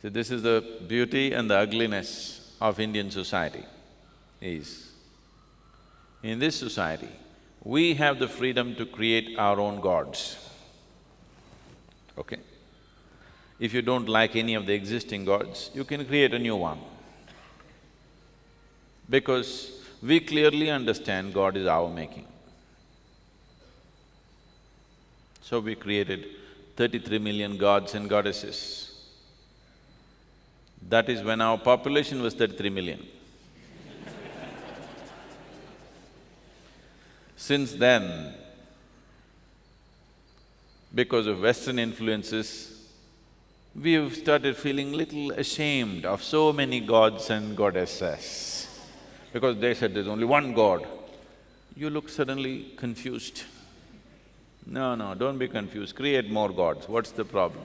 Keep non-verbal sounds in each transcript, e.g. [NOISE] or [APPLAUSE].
See, this is the beauty and the ugliness of Indian society is, in this society, we have the freedom to create our own gods, okay? If you don't like any of the existing gods, you can create a new one. Because we clearly understand God is our making. So we created thirty-three million gods and goddesses. That is when our population was thirty-three million. Since then, because of Western influences, we've started feeling little ashamed of so many gods and goddesses. Because they said there's only one God, you look suddenly confused. No, no, don't be confused, create more gods, what's the problem?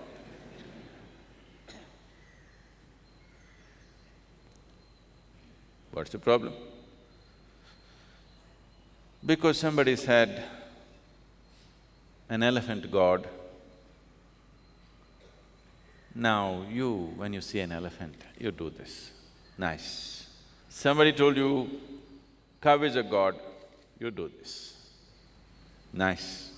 What's the problem? Because somebody said, an elephant god, now you, when you see an elephant, you do this, nice. Somebody told you, cow is a god, you do this, nice.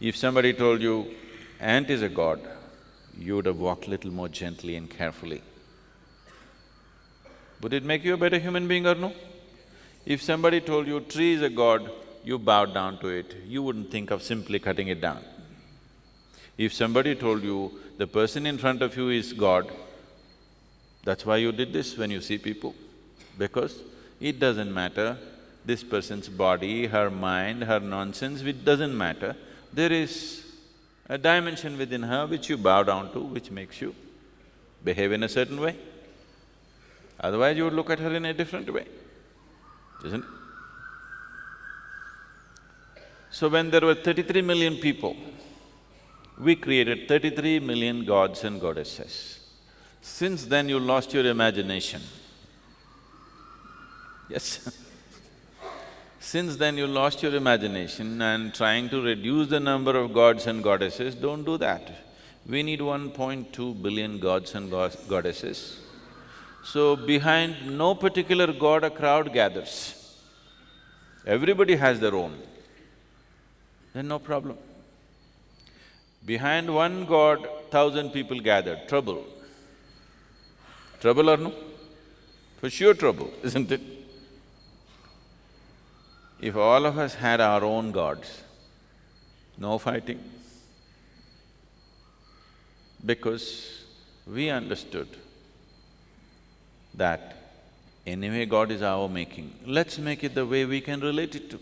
If somebody told you, ant is a god, you would have walked little more gently and carefully. Would it make you a better human being or no? If somebody told you tree is a god, you bowed down to it, you wouldn't think of simply cutting it down. If somebody told you the person in front of you is God, that's why you did this when you see people, because it doesn't matter this person's body, her mind, her nonsense, it doesn't matter. There is a dimension within her which you bow down to, which makes you behave in a certain way. Otherwise you would look at her in a different way, isn't it? So when there were thirty-three million people, we created thirty-three million gods and goddesses. Since then you lost your imagination. Yes [LAUGHS] Since then you lost your imagination and trying to reduce the number of gods and goddesses, don't do that. We need 1.2 billion gods and goddesses. So behind no particular god a crowd gathers. Everybody has their own, then no problem. Behind one god, thousand people gathered, trouble. Trouble or no? For sure trouble, [LAUGHS] isn't it? If all of us had our own gods, no fighting. Because we understood that anyway God is our making, let's make it the way we can relate it to,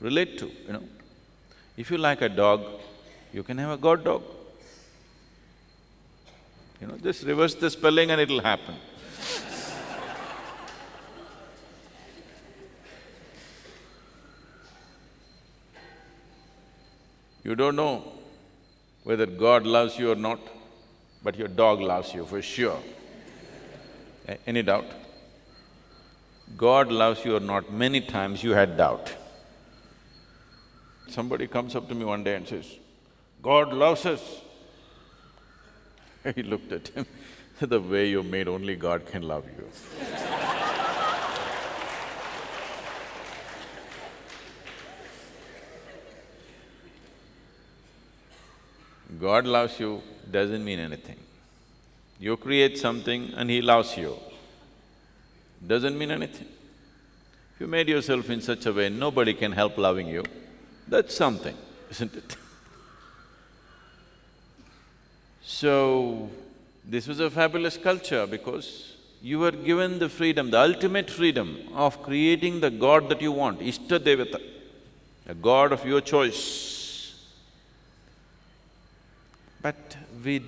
relate to, you know. If you like a dog, you can have a god dog. You know, just reverse the spelling and it'll happen. you don't know whether God loves you or not, but your dog loves you for sure. Any doubt? God loves you or not, many times you had doubt. Somebody comes up to me one day and says, God loves us. [LAUGHS] He looked at him, [LAUGHS] the way you're made, only God can love you. [LAUGHS] God loves you doesn't mean anything. You create something and he loves you, doesn't mean anything. If you made yourself in such a way, nobody can help loving you, that's something, isn't it? So, this was a fabulous culture because you were given the freedom, the ultimate freedom of creating the god that you want, Ishta Devata, a god of your choice. But we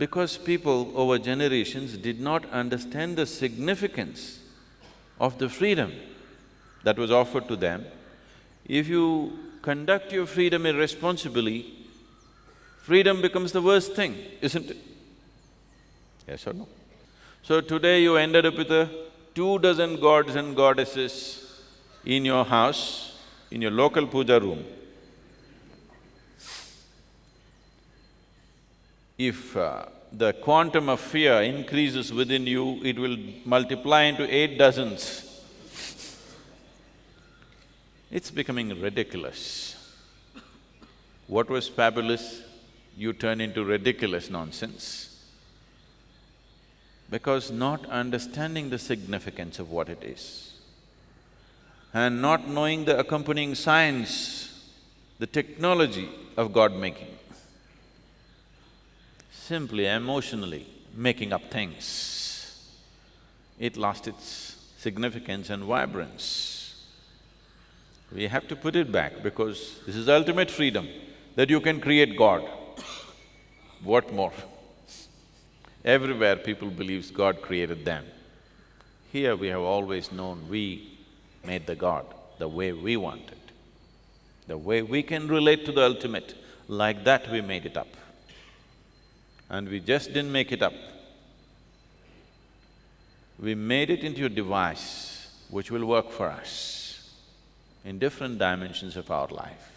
because people over generations did not understand the significance of the freedom that was offered to them, if you conduct your freedom irresponsibly, freedom becomes the worst thing, isn't it? Yes or no? So today you ended up with a two dozen gods and goddesses in your house, in your local puja room. If uh, the quantum of fear increases within you, it will multiply into eight dozens. It's becoming ridiculous. What was fabulous, you turn into ridiculous nonsense. Because not understanding the significance of what it is and not knowing the accompanying science, the technology of God-making, simply emotionally making up things, it lost its significance and vibrance. We have to put it back because this is ultimate freedom, that you can create God. What more? Everywhere people believes God created them. Here we have always known we made the God the way we wanted. The way we can relate to the ultimate, like that we made it up. And we just didn't make it up. We made it into a device which will work for us in different dimensions of our life.